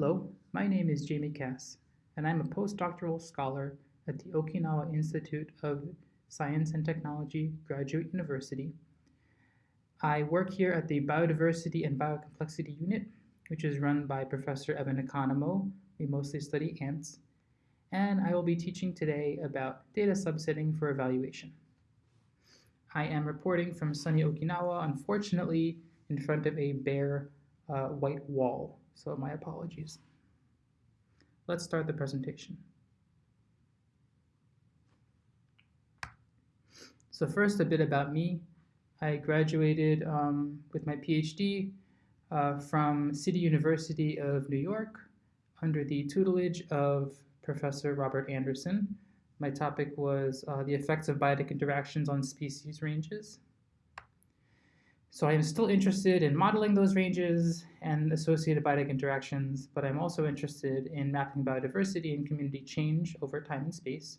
Hello, my name is Jamie Kass, and I'm a postdoctoral scholar at the Okinawa Institute of Science and Technology Graduate University. I work here at the Biodiversity and Biocomplexity Unit, which is run by Professor Evan Economo. We mostly study ants. And I will be teaching today about data subsetting for evaluation. I am reporting from sunny Okinawa, unfortunately, in front of a bare uh, white wall, so my apologies. Let's start the presentation. So first, a bit about me. I graduated um, with my PhD uh, from City University of New York under the tutelage of Professor Robert Anderson. My topic was uh, the effects of biotic interactions on species ranges. So I am still interested in modeling those ranges and associated biotic interactions, but I'm also interested in mapping biodiversity and community change over time and space.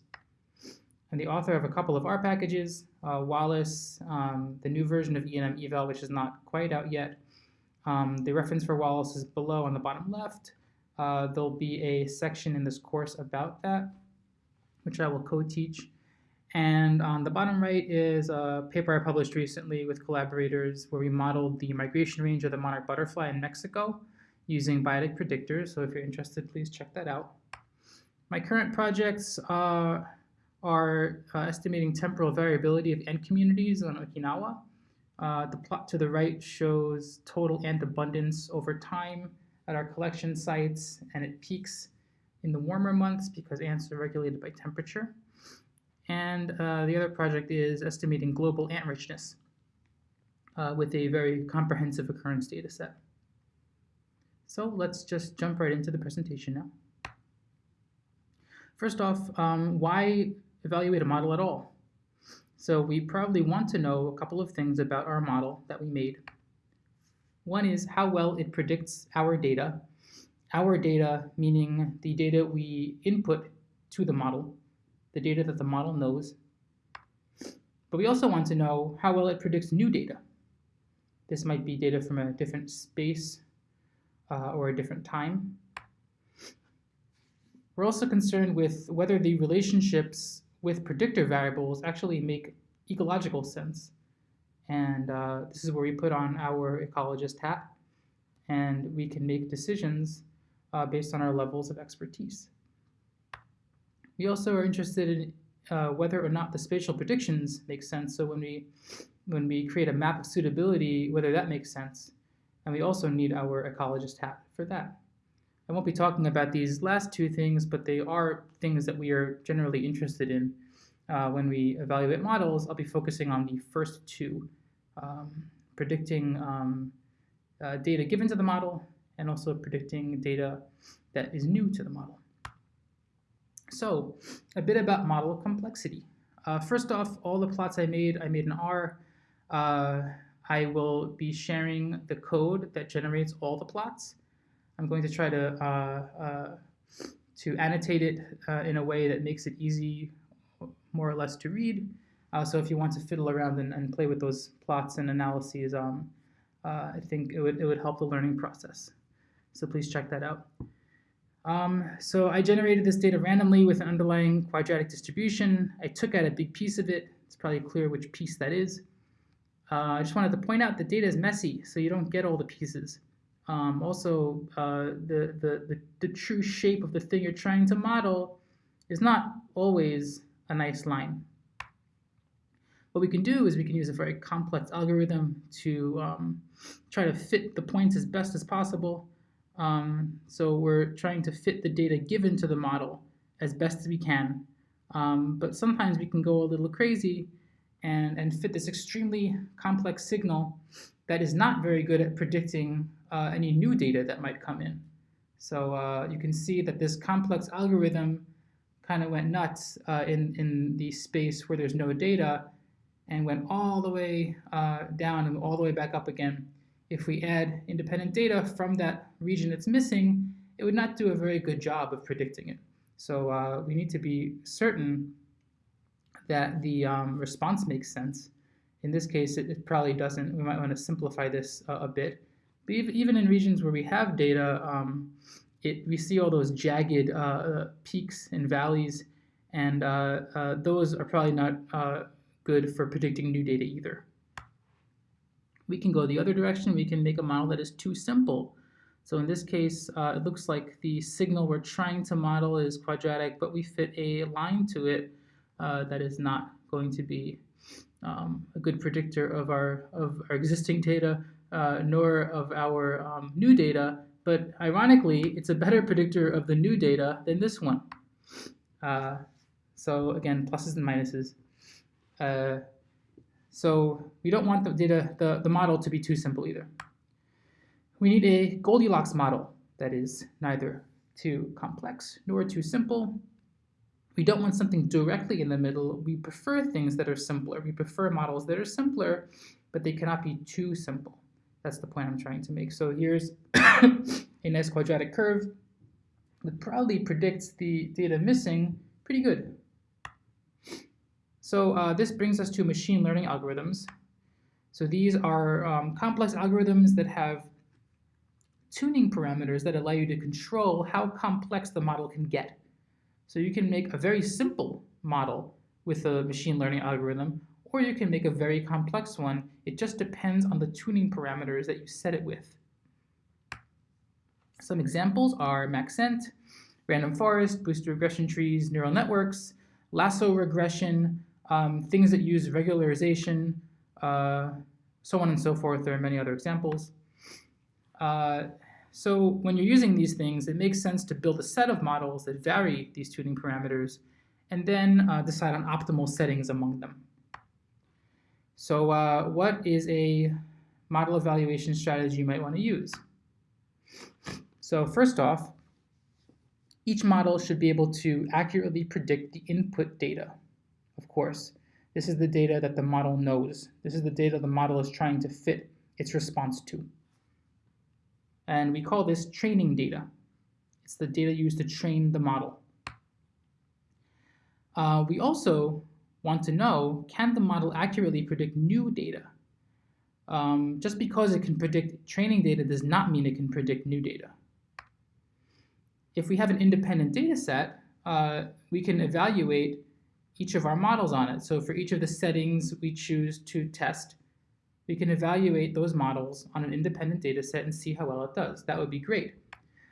I'm the author of a couple of R packages, uh, Wallace, um, the new version of ENM eval, which is not quite out yet. Um, the reference for Wallace is below on the bottom left. Uh, there'll be a section in this course about that, which I will co-teach. And on the bottom right is a paper I published recently with collaborators where we modeled the migration range of the monarch butterfly in Mexico using biotic predictors. So if you're interested, please check that out. My current projects uh, are uh, estimating temporal variability of ant communities on Okinawa. Uh, the plot to the right shows total ant abundance over time at our collection sites, and it peaks in the warmer months because ants are regulated by temperature. And uh, the other project is estimating global ant richness uh, with a very comprehensive occurrence data set. So let's just jump right into the presentation now. First off, um, why evaluate a model at all? So we probably want to know a couple of things about our model that we made. One is how well it predicts our data. Our data meaning the data we input to the model the data that the model knows. But we also want to know how well it predicts new data. This might be data from a different space uh, or a different time. We're also concerned with whether the relationships with predictor variables actually make ecological sense. And uh, this is where we put on our ecologist hat and we can make decisions uh, based on our levels of expertise. We also are interested in uh, whether or not the spatial predictions make sense. So when we when we create a map of suitability, whether that makes sense. And we also need our ecologist hat for that. I won't be talking about these last two things, but they are things that we are generally interested in uh, when we evaluate models. I'll be focusing on the first two, um, predicting um, uh, data given to the model and also predicting data that is new to the model. So a bit about model complexity. Uh, first off, all the plots I made, I made in R. Uh, I will be sharing the code that generates all the plots. I'm going to try to uh, uh to annotate it uh, in a way that makes it easy, more or less, to read. Uh, so if you want to fiddle around and, and play with those plots and analyses, um, I think it would, it would help the learning process. So please check that out. Um, so I generated this data randomly with an underlying quadratic distribution. I took out a big piece of it. It's probably clear which piece that is. Uh, I just wanted to point out the data is messy, so you don't get all the pieces. Um, also, uh, the, the, the, the true shape of the thing you're trying to model is not always a nice line. What we can do is we can use a very complex algorithm to um, try to fit the points as best as possible um, so we're trying to fit the data given to the model as best as we can. Um, but sometimes we can go a little crazy and, and fit this extremely complex signal that is not very good at predicting uh, any new data that might come in. So uh, you can see that this complex algorithm kind of went nuts uh, in, in the space where there's no data and went all the way uh, down and all the way back up again if we add independent data from that region that's missing, it would not do a very good job of predicting it. So uh, we need to be certain that the um, response makes sense. In this case, it, it, probably doesn't. We might want to simplify this uh, a bit. But even in regions where we have data, um, it we see all those jagged uh, peaks and valleys, and uh, uh, those are probably not uh, good for predicting new data either. We can go the other direction. We can make a model that is too simple. So in this case, uh, it looks like the signal we're trying to model is quadratic, but we fit a line to it uh, that is not going to be um, a good predictor of our of our existing data, uh, nor of our um, new data. But ironically, it's a better predictor of the new data than this one. Uh, so again, pluses and minuses. So we don't want the data, the, the model to be too simple either. We need a Goldilocks model that is neither too complex nor too simple. We don't want something directly in the middle. We prefer things that are simpler. We prefer models that are simpler, but they cannot be too simple. That's the point I'm trying to make. So here's a nice quadratic curve that probably predicts the data missing pretty good. So uh, this brings us to machine learning algorithms. So these are um, complex algorithms that have tuning parameters that allow you to control how complex the model can get. So you can make a very simple model with a machine learning algorithm, or you can make a very complex one. It just depends on the tuning parameters that you set it with. Some examples are Maxent, random forest, boosted regression trees, neural networks, lasso regression, um, things that use regularization, uh, so on and so forth. There are many other examples. Uh, so when you're using these things, it makes sense to build a set of models that vary these tuning parameters and then uh, decide on optimal settings among them. So uh, what is a model evaluation strategy you might want to use? So first off, each model should be able to accurately predict the input data. Of course, this is the data that the model knows. This is the data the model is trying to fit its response to. And we call this training data. It's the data used to train the model. Uh, we also want to know, can the model accurately predict new data? Um, just because it can predict training data does not mean it can predict new data. If we have an independent data set, uh, we can evaluate each of our models on it. So for each of the settings we choose to test, we can evaluate those models on an independent data set and see how well it does. That would be great.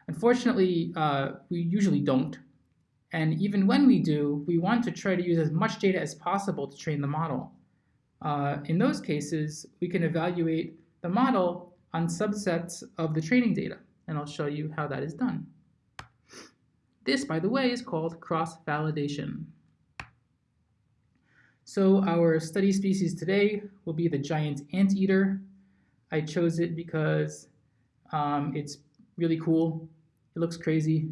Unfortunately, uh, we usually don't. And even when we do, we want to try to use as much data as possible to train the model. Uh, in those cases, we can evaluate the model on subsets of the training data, and I'll show you how that is done. This, by the way, is called cross-validation. So our study species today will be the giant anteater. I chose it because um, it's really cool. It looks crazy.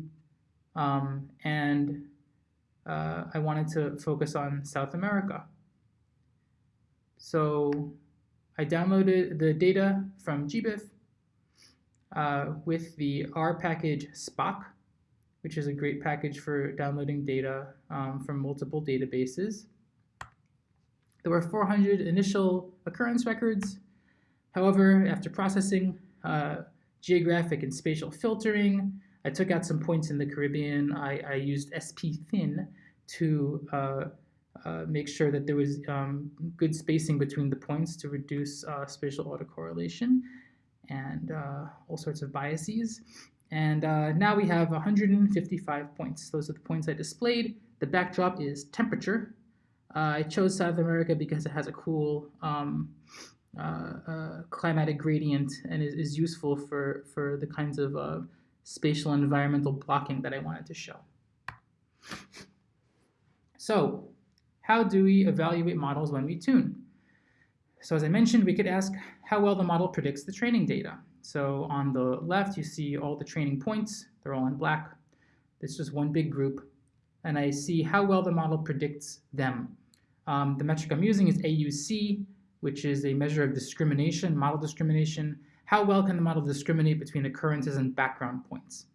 Um, and uh, I wanted to focus on South America. So I downloaded the data from GBIF uh, with the R package spocc, which is a great package for downloading data um, from multiple databases. There were 400 initial occurrence records. However, after processing uh, geographic and spatial filtering, I took out some points in the Caribbean. I, I used spThin to uh, uh, make sure that there was um, good spacing between the points to reduce uh, spatial autocorrelation and uh, all sorts of biases. And uh, now we have 155 points. Those are the points I displayed. The backdrop is temperature, uh, I chose South America because it has a cool um, uh, uh, climatic gradient and is, is, useful for, for the kinds of uh, spatial environmental blocking that I wanted to show. So how do we evaluate models when we tune? So as I mentioned, we could ask how well the model predicts the training data. So on the left, you see all the training points. They're all in black. This is one big group. And I see how well the model predicts them. Um, the metric I'm using is AUC, which is a measure of discrimination, model discrimination. How well can the model discriminate between occurrences and background points?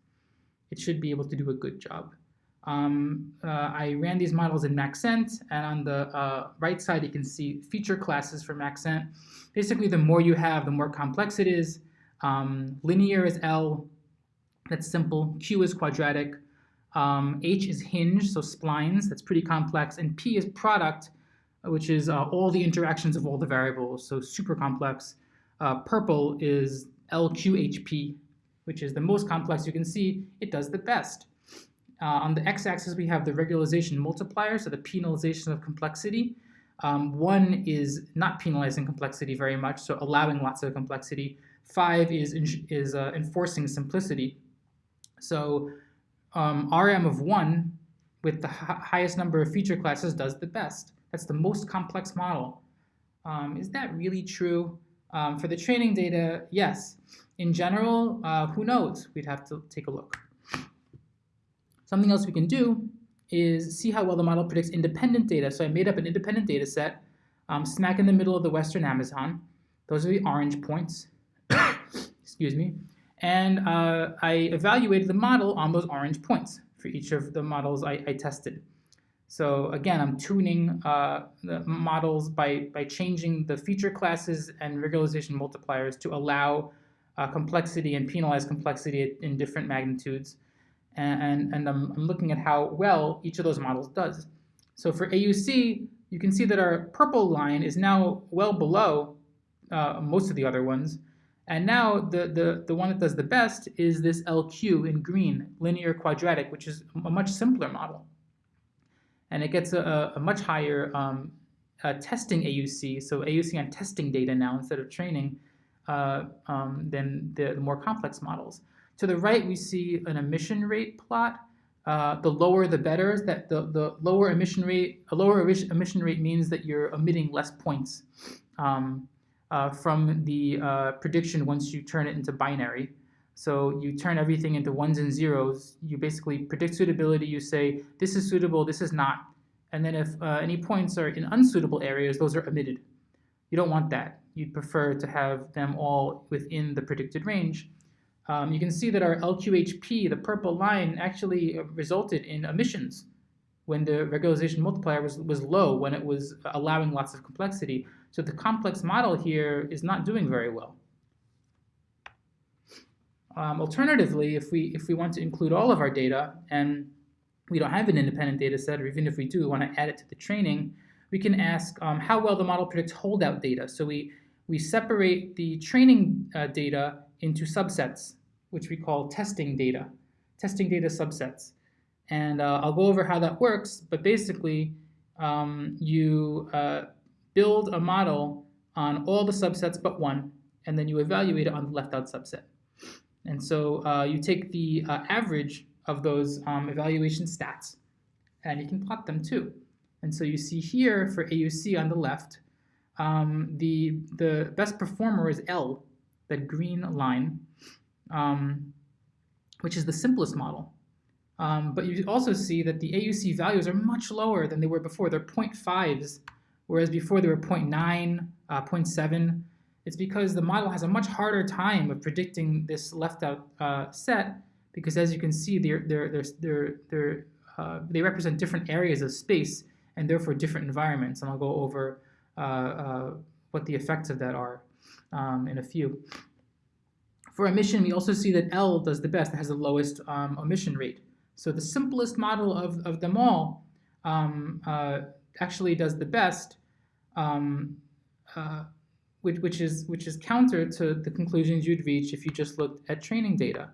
It should be able to do a good job. Um, uh, I ran these models in Maxent, and on the uh, right side you can see feature classes for Maxent. Basically, the more you have, the more complex it is. Um, linear is L, That's simple. Q is quadratic. Um, H is hinge, so splines. That's pretty complex. And P is product, which is uh, all the interactions of all the variables, so super complex. Uh, purple is LQHP, which is the most complex. You can see it does the best. Uh, on the x-axis, we have the regularization multiplier, so the penalization of complexity. Um, one is not penalizing complexity very much, so allowing lots of complexity. Five is, is uh, enforcing simplicity. So um, RM of one with the highest number of feature classes does the best. That's the most complex model. Um, is that really true? Um, for the training data, yes. In general, uh, who knows? We'd have to take a look. Something else we can do is see how well the model predicts independent data. So I made up an independent data set um, smack in the middle of the Western Amazon. Those are the orange points. Excuse me. And uh, I evaluated the model on those orange points for each of the models I, I tested. So again, I'm tuning uh, the models by, by changing the feature classes and regularization multipliers to allow uh, complexity and penalize complexity in different magnitudes and, and I'm, I'm looking at how well each of those models does. So for AUC, you can see that our purple line is now well below uh, most of the other ones. And now the, the, the one that does the best is this LQ in green, linear quadratic, which is a much simpler model. And it gets a, a much higher um, uh, testing AUC, so AUC on testing data now instead of training, uh, um, than the, the more complex models. To the right, we see an omission rate plot. Uh, the lower the better, is that the, the lower omission rate, a lower omission rate means that you're emitting less points um, uh, from the uh, prediction once you turn it into binary. So you turn everything into ones and zeros. You basically predict suitability. You say, this is suitable, this is not. And then if uh, any points are in unsuitable areas, those are omitted. You don't want that. You'd prefer to have them all within the predicted range um, you can see that our LQHP, the purple line, actually uh, resulted in omissions when the regularization multiplier was, was low, when it was allowing lots of complexity. So the complex model here is not doing very well. Um, alternatively, if we, if we want to include all of our data and we don't have an independent data set, or even if we do, we want to add it to the training, we can ask um, how well the model predicts holdout data. So we, we separate the training uh, data into subsets, which we call testing data, testing data subsets. And uh, I'll go over how that works, but basically um, you uh, build a model on all the subsets but one, and then you evaluate it on the left out subset. And so uh, you take the uh, average of those um, evaluation stats, and you can plot them too. And so you see here for AUC on the left, um, the, the best performer is L, that green line, um, which is the simplest model. Um, but you also see that the AUC values are much lower than they were before. They're 0.5s, whereas before they were 0.9, uh, 0.7. It's because the model has a much harder time of predicting this left out uh, set because as you can see, they're, they're, they're, they're, uh, they represent different areas of space and therefore different environments. And I'll go over uh, uh, what the effects of that are um, in a few. For omission, we also see that L does the best, it has the lowest um, omission rate. So the simplest model of, of them all um, uh, actually does the best, um, uh, which, which, is, which is counter to the conclusions you'd reach if you just looked at training data.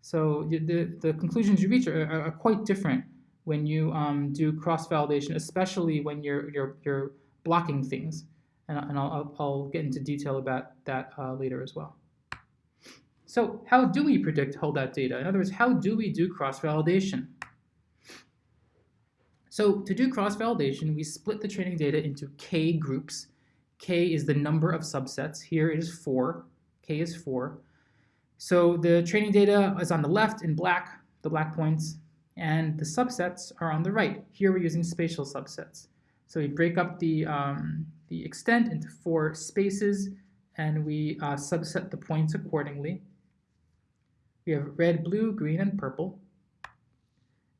So the, the conclusions you reach are, are, quite different when you um, do cross-validation, especially when you're, you're, you're blocking things and, and I'll, I'll, get into detail about that uh, later as well. So how do we predict holdout data? In other words, how do we do cross-validation? So to do cross-validation, we split the training data into K groups. K is the number of subsets. Here it is 4. K is 4. So the training data is on the left in black, the black points, and the subsets are on the right. Here we're using spatial subsets. So we break up the, um, the extent into four spaces, and we uh, subset the points accordingly. We have red, blue, green, and purple.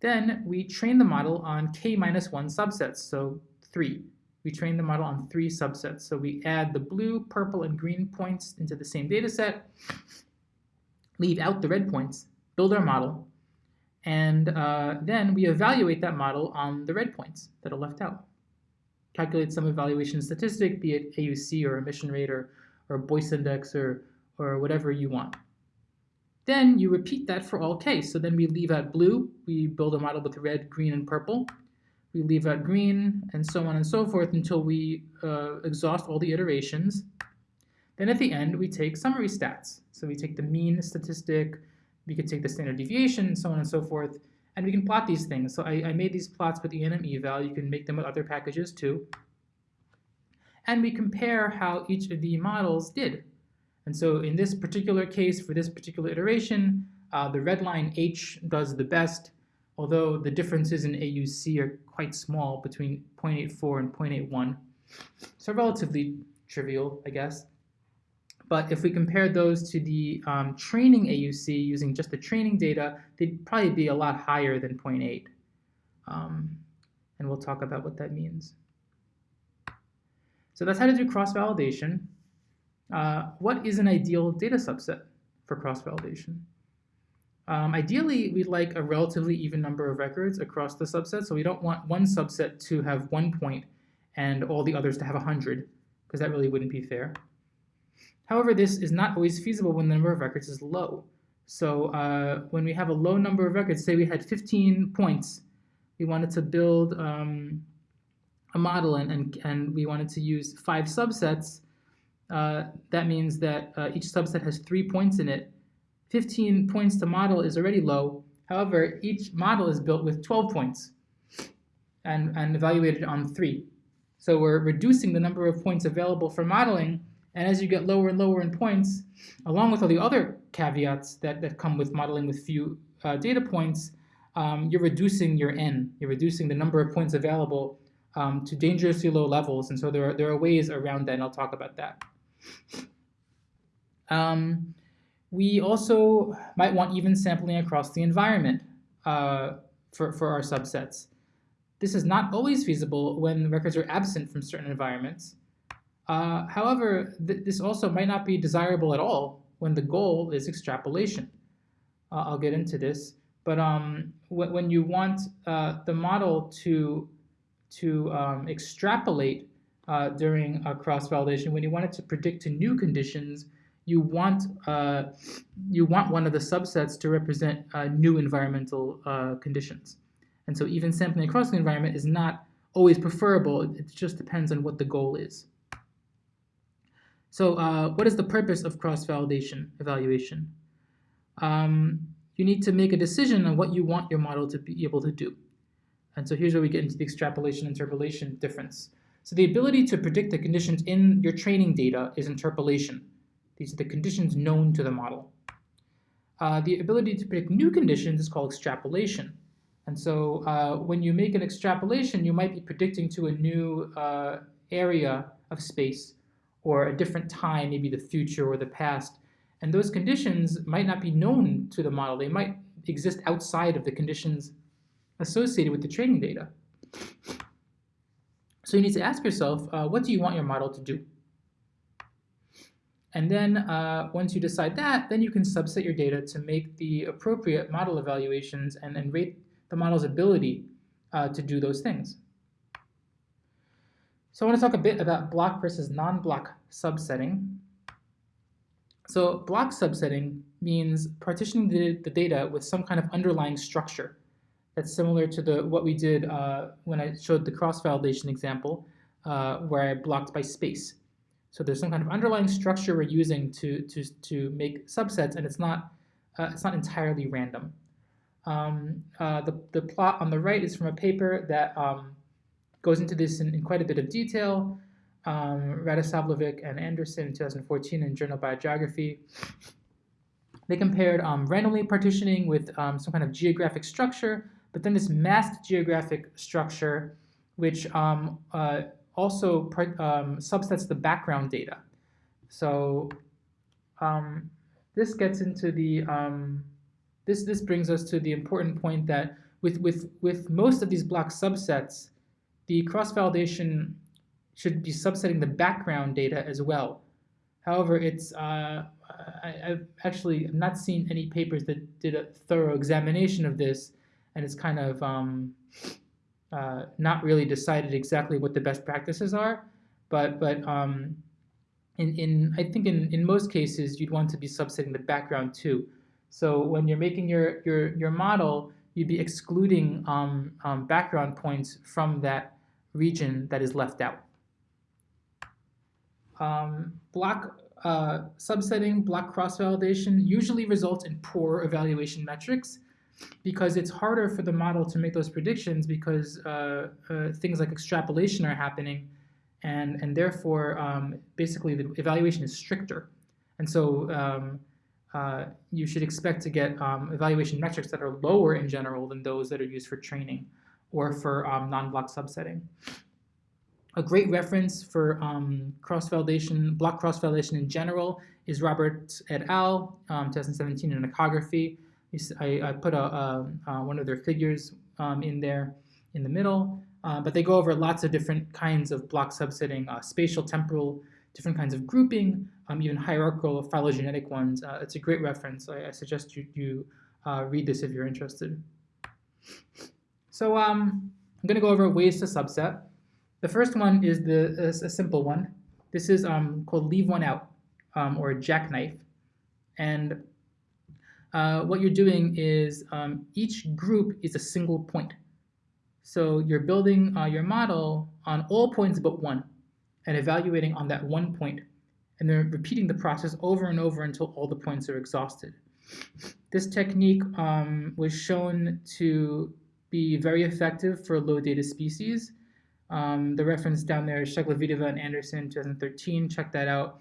Then we train the model on k minus 1 subsets, so 3. We train the model on 3 subsets. So we add the blue, purple, and green points into the same data set, leave out the red points, build our model, and uh, then we evaluate that model on the red points that are left out. Calculate some evaluation statistic, be it AUC or omission rate or, or Boyce index or, or whatever you want. Then you repeat that for all k. So then we leave out blue, we build a model with red, green, and purple. We leave out green, and so on and so forth until we uh, exhaust all the iterations. Then at the end, we take summary stats. So we take the mean statistic, we could take the standard deviation, and so on and so forth, and we can plot these things. So I, I made these plots with ENM eval. You can make them with other packages too. And we compare how each of the models did. And so in this particular case, for this particular iteration, uh, the red line H does the best, although the differences in AUC are quite small between 0.84 and 0.81. So relatively trivial, I guess. But if we compare those to the um, training AUC using just the training data, they'd probably be a lot higher than 0.8. Um, and we'll talk about what that means. So that's how to do cross-validation. Uh, what is an ideal data subset for cross-validation? Um, ideally, we'd like a relatively even number of records across the subset, so we don't want one subset to have one point and all the others to have 100, because that really wouldn't be fair. However, this is not always feasible when the number of records is low. So uh, when we have a low number of records, say we had 15 points, we wanted to build um, a model and, and, and we wanted to use five subsets, uh, that means that uh, each subset has three points in it. 15 points to model is already low. However, each model is built with 12 points and, and evaluated on three. So we're reducing the number of points available for modeling and as you get lower and lower in points, along with all the other caveats that, that come with modeling with few uh, data points, um, you're reducing your n. You're reducing the number of points available um, to dangerously low levels. And so there are, there are ways around that, and I'll talk about that. Um, we also might want even sampling across the environment uh, for, for our subsets. This is not always feasible when records are absent from certain environments. Uh, however, th this also might not be desirable at all when the goal is extrapolation. Uh, I'll get into this, but um, when you want uh, the model to to um, extrapolate uh, during a cross-validation, when you want it to predict to new conditions, you want uh, you want one of the subsets to represent uh, new environmental conditions. And so even sampling across the environment is not always preferable. It just depends on what the goal is. So uh, what is the purpose of cross-validation evaluation? Um, you need to make a decision on what you want your model to be able to do. And so here's where we get into the extrapolation interpolation difference. So the ability to predict the conditions in your training data is interpolation. These are the conditions known to the model. Uh, the ability to predict new conditions is called extrapolation. And so uh, when you make an extrapolation, you might be predicting to a new uh, area of space or a different time, maybe the future or the past. And those conditions might not be known to the model. They might exist outside of the conditions associated with the training data. So you need to ask yourself, uh, what do you want your model to do? And then uh, once you decide that, then you can subset your data to make the appropriate model evaluations and, and rate the model's ability uh, to do those things. So I want to talk a bit about block versus non-block subsetting. So block subsetting means partitioning the, the, data with some kind of underlying structure. That's similar to the what we did uh, when I showed the cross-validation example, uh, where I blocked by space. So there's some kind of underlying structure we're using to to to make subsets, and it's not uh, it's not entirely random. Um, uh, the the plot on the right is from a paper that um, goes into this in, in quite a bit of detail. Um, and Anderson in 2014 in Journal Biogeography. They compared um, randomly partitioning with um, some kind of geographic structure, but then this masked geographic structure, which um, uh, also um, subsets the background data. So um, this gets into the this this brings us to the important point that with with with most of these block subsets, the cross-validation should be subsetting the background data as well. However, it's uh, I, have actually not seen any papers that did a thorough examination of this, and it's kind of um, uh, not really decided exactly what the best practices are. But but um, in, in I think in, in most cases you'd want to be subsetting the background too. So when you're making your your your model, you'd be excluding um, um, background points from that region that is left out. Um, block uh, subsetting, block cross-validation usually results in poor evaluation metrics because it's harder for the model to make those predictions because uh, uh, things like extrapolation are happening and, and therefore um, basically the evaluation is stricter. And so um, uh, you should expect to get um, evaluation metrics that are lower in general than those that are used for training or for um, non-block subsetting. A great reference for um, cross-validation, block cross-validation in general is Robert et al. Um, 2017 in Ecography. I, I put a, a, a, one of their figures um, in there in the middle, uh, but they go over lots of different kinds of block subsetting, uh, spatial, temporal, different kinds of grouping, um, even hierarchical phylogenetic ones. Uh, it's a great reference. I, I suggest you, you uh, read this if you're interested. So um, I'm going to go over ways to subset. The first one is the a, a simple one. This is um, called leave one out um, or jackknife. And uh, what you're doing is um, each group is a single point. So you're building uh, your model on all points but one and evaluating on that one point and then repeating the process over and over until all the points are exhausted. This technique um, was shown to be very effective for low data species um, the reference down there is Shcheglovitova and Anderson 2013. Check that out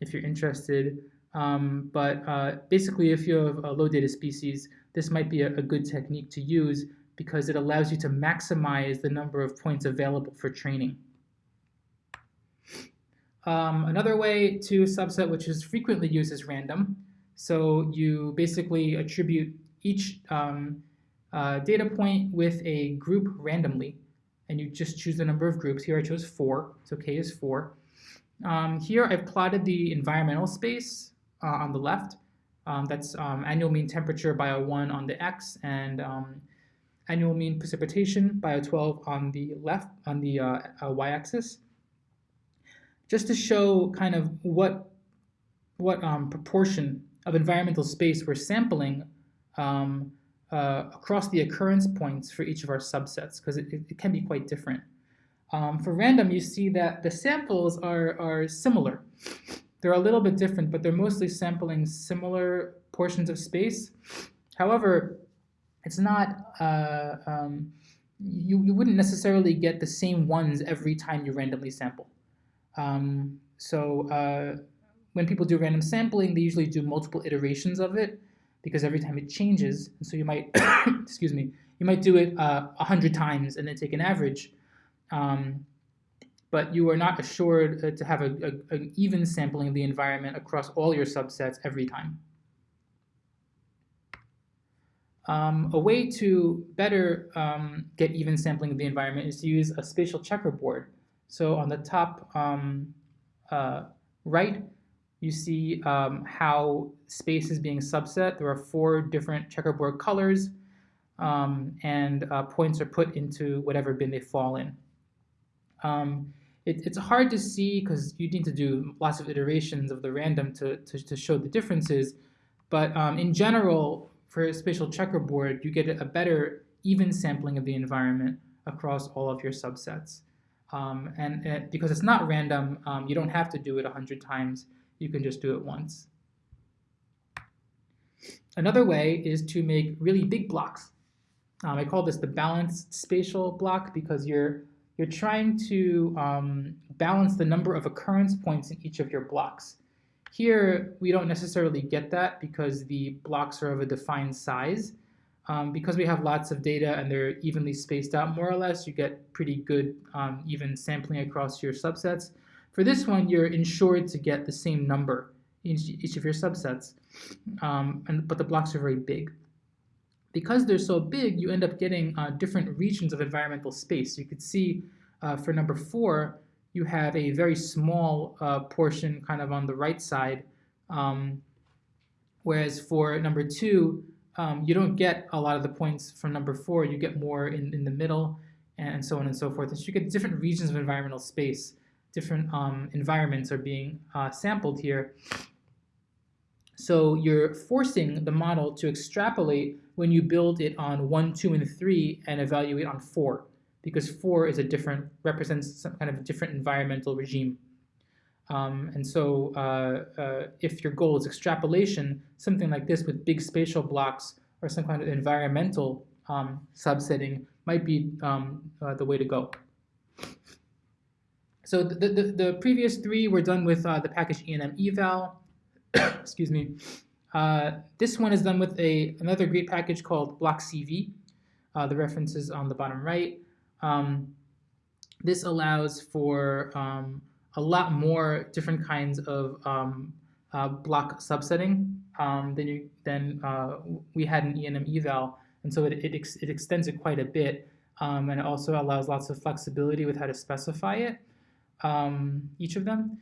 if you're interested. Um, but uh, basically, if you have a low data species, this might be a, a, good technique to use because it allows you to maximize the number of points available for training. Um, another way to subset, which is frequently used, is random. So you basically attribute each um, uh, data point with a group randomly and you just choose the number of groups. Here I chose four, so k is four. Um, here I've plotted the environmental space uh, on the left. Um, that's um, annual mean temperature bio 1 on the x and um, annual mean precipitation bio 12 on the left, on the uh, uh, y-axis. Just to show kind of what, what um, proportion of environmental space we're sampling um, uh, across the occurrence points for each of our subsets because it, it, can be quite different. Um, for random, you see that the samples are, are similar. They're a little bit different, but they're mostly sampling similar portions of space. However, it's not, uh, um, you, you wouldn't necessarily get the same ones every time you randomly sample. Um, so uh, when people do random sampling, they usually do multiple iterations of it because every time it changes, so you might, excuse me, you might do it uh, a uh, hundred times and then take an average, um, but you are not assured uh, to have a, a, an even sampling of the environment across all your subsets every time. Um, a way to better um, get even sampling of the environment is to use a spatial checkerboard. So on the top um, uh, right, you see um, how space is being subset. There are four different checkerboard colors, um, and uh, points are put into whatever bin they fall in. Um, it, it's hard to see because you need to do lots of iterations of the random to, to, to show the differences, but um, in general, for a spatial checkerboard, you get a better even sampling of the environment across all of your subsets. Um, and, and, because it's not random, um, you don't have to do it 100 times you can just do it once. Another way is to make really big blocks. Um, I call this the balanced spatial block because you're you're trying to um, balance the number of occurrence points in each of your blocks. Here, we don't necessarily get that because the blocks are of a defined size. Um, because we have lots of data and they're evenly spaced out more or less, you get pretty good um, even sampling across your subsets. For this one, you're insured to get the same number in each of your subsets, um, and, but the blocks are very big. Because they're so big, you end up getting uh, different regions of environmental space. You could see uh, for number four, you have a very small uh, portion kind of on the right side. Um, whereas for number two, um, you don't get a lot of the points from number four. You get more in, in the middle and so on and so forth. And so you get different regions of environmental space. Different um, environments are being uh, sampled here. So you're forcing the model to extrapolate when you build it on one, two, and three and evaluate on four because four is a different, represents some kind of different environmental regime. Um, and so uh, uh, if your goal is extrapolation, something like this with big spatial blocks or some kind of environmental um, subsetting might be um, uh, the way to go. So the, the, the, previous three were done with uh, the package ENM eval. Excuse me. Uh, this one is done with a another great package called BlockCV. Uh, the reference is on the bottom right. Um, this allows for um, a lot more different kinds of um, uh, block subsetting um, than, you, than uh, we had in ENM eval. And so it, it, ex it extends it quite a bit. Um, and it also allows lots of flexibility with how to specify it, um, each of them.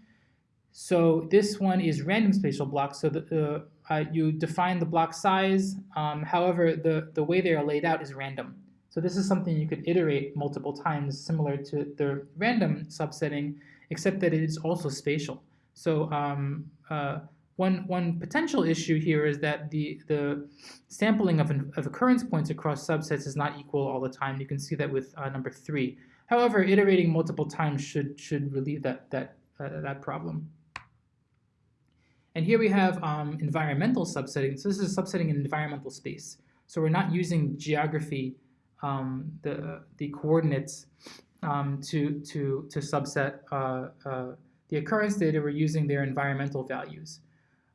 So this one is random spatial blocks. So the, uh, you define the block size. Um, however, the, the way they are laid out is random. So this is something you could iterate multiple times, similar to the random subsetting, except that it is also spatial. So um, uh, one, one potential issue here is that the, the sampling of, of occurrence points across subsets is not equal all the time. You can see that with uh, number three. However, iterating multiple times should, should relieve that, that, uh, that problem. And here we have um, environmental subsetting. So this is subsetting in environmental space. So we're not using geography um, the, the coordinates um, to, to, to subset uh, uh, the occurrence data, we're using their environmental values.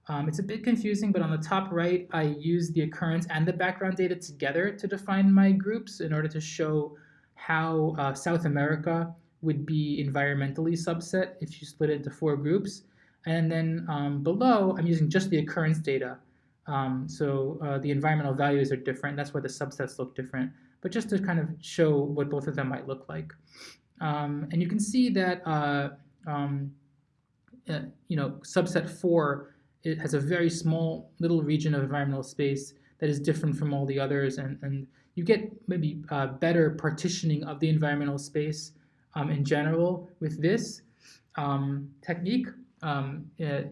Um, it's a bit confusing, but on the top right, I use the occurrence and the background data together to define my groups in order to show how uh, South America would be environmentally subset if you split it into four groups. And then um, below, I'm using just the occurrence data. Um, so uh, the environmental values are different. That's why the subsets look different but just to kind of show what both of them might look like. Um, and you can see that uh, um, uh, you know subset 4 it has a very small little region of environmental space that is different from all the others and, and you get maybe uh, better partitioning of the environmental space um, in general with this um, technique um, uh,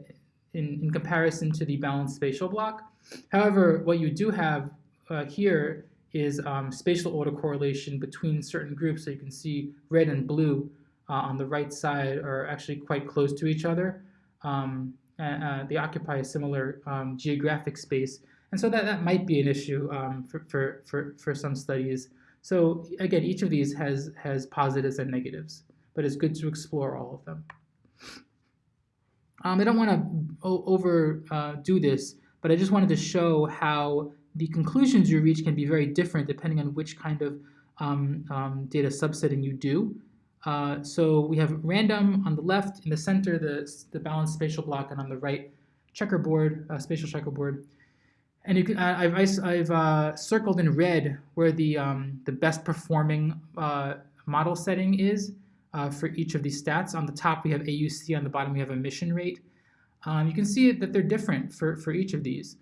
in, in comparison to the balanced spatial block. However, what you do have uh, here is um, spatial autocorrelation between certain groups. So you can see red and blue uh, on the right side are actually quite close to each other. Um, uh, they occupy a similar um, geographic space. And so that, that might be an issue um, for, for, for, for some studies. So again, each of these has, has positives and negatives, but it's good to explore all of them. Um, I don't want to overdo uh, this, but I just wanted to show how the conclusions you reach can be very different depending on which kind of um, um, data subsetting you do. Uh, so we have random on the left, in the center, the, the balanced spatial block, and on the right, checkerboard, uh, spatial checkerboard. And you can, I, I've, I've uh, circled in red where the, um, the best performing uh, model setting is uh, for each of these stats. On the top, we have AUC. On the bottom, we have omission rate. Um, you can see that they're different for, for each of these.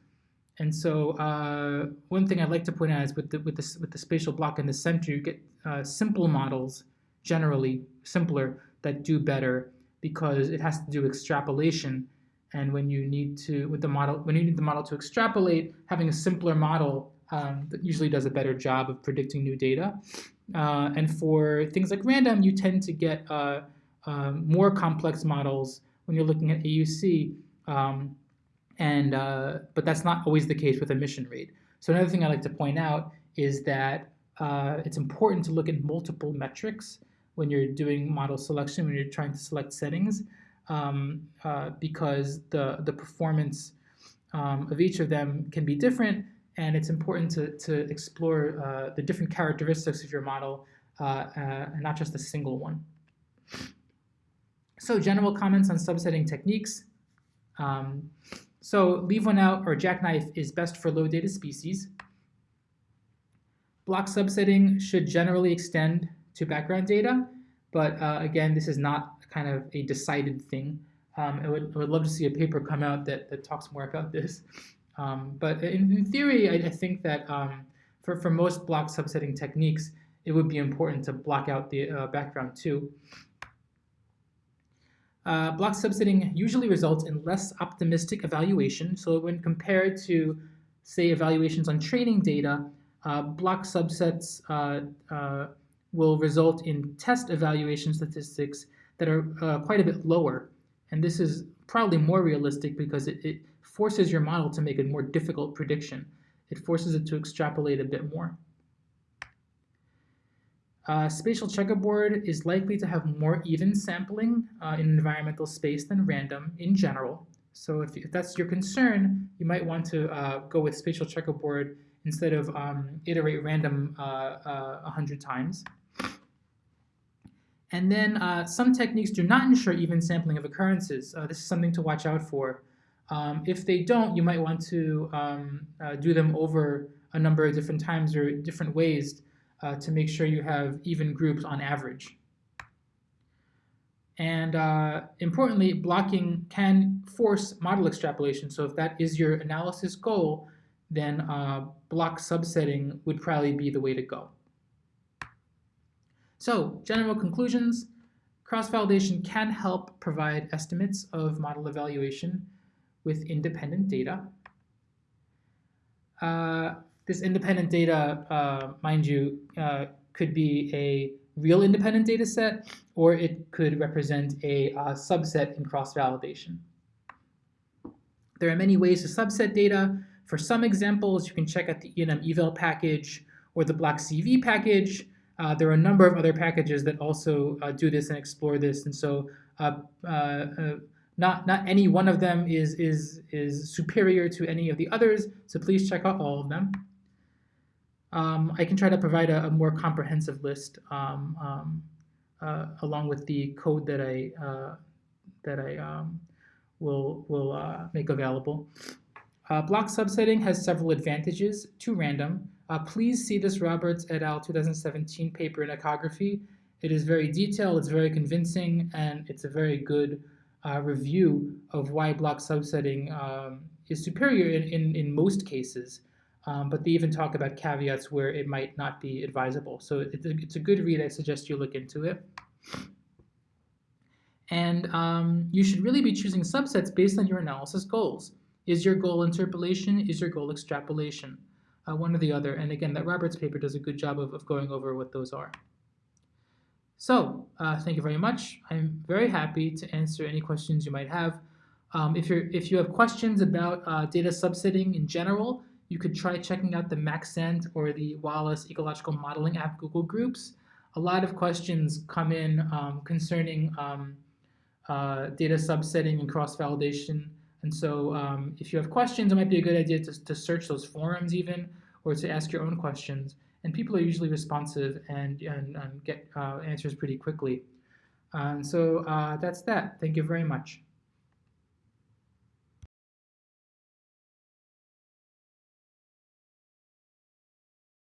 And so uh, one thing I'd like to point out is with the, with, the, with the spatial block in the center, you get uh, simple models, generally simpler, that do better because it has to do extrapolation. And when you need to, with the model, when you need the model to extrapolate, having a simpler model um, that usually does a better job of predicting new data. Uh, and for things like random, you tend to get uh, um, more complex models when you're looking at AUC. Um, and uh, but that's not always the case with omission rate. So another thing I like to point out is that uh, it's important to look at multiple metrics when you're doing model selection, when you're trying to select settings, um, uh, because the, the performance um, of each of them can be different, and it's important to, to explore uh, the different characteristics of your model, uh, uh, and not just a single one. So general comments on subsetting techniques. Um, so leave one out or jackknife is best for low data species. Block subsetting should generally extend to background data, but uh, again, this is not kind of a decided thing. Um, I, would, I would love to see a paper come out that, that talks more about this. Um, but in, in, theory, I, I think that um, for, for most block subsetting techniques, it would be important to block out the uh, background too. Uh, block subsetting usually results in less optimistic evaluation. So when compared to, say, evaluations on training data, uh, block subsets uh, uh will result in test evaluation statistics that are uh, quite a bit lower. And this is probably more realistic because it, it forces your model to make a more difficult prediction. It forces it to extrapolate a bit more. Uh, spatial checkerboard is likely to have more even sampling uh, in environmental space than random in general. So if, if that's your concern, you might want to uh, go with spatial checkerboard instead of um, iterate random uh, 100 uh, times. And then uh, some techniques do not ensure even sampling of occurrences. Uh, this is something to watch out for. Um, if they don't, you might want to um, uh, do them over a number of different times or different ways uh, to make sure you have even groups on average. And uh, importantly, blocking can force model extrapolation. So if that is your analysis goal, then uh, block subsetting would probably be the way to go. So general conclusions, cross-validation can help provide estimates of model evaluation with independent data. Uh, this independent data, uh, mind you, uh, could be a real independent data set, or it could represent a uh, subset in cross-validation. There are many ways to subset data. For some examples, you can check out the ENMeval package or the BlockCV package. Uh, there are a number of other packages that also uh, do this and explore this, and so uh, uh, uh, not not any one of them is is is superior to any of the others. So please check out all of them. Um, I can try to provide a, a more comprehensive list um, um, uh, along with the code that I that I um, will will make available. block subsetting has several advantages to random. Uh, please see this Roberts et al. 2017 paper in Ecography. It is very detailed, it's very convincing, and it's a very good uh, review of why block subsetting um, is superior in, in, in most cases. Um, but they even talk about caveats where it might not be advisable. So it's a, it's a good read. I suggest you look into it. And um, you should really be choosing subsets based on your analysis goals. Is your goal interpolation? Is your goal extrapolation? Uh, one or the other. And again, that Roberts paper does a good job of, of going over what those are. So uh, thank you very much. I'm very happy to answer any questions you might have. Um, if, you're, if you have questions about uh, data subsetting in general, you could try checking out the Maxent or the Wallace Ecological Modeling app Google Groups. A lot of questions come in um, concerning um, uh, data subsetting and cross-validation. And so um, if you have questions, it might be a good idea to, to search those forums even or to ask your own questions. And people are usually responsive and, and, and get uh, answers pretty quickly. And so uh, that's that. Thank you very much.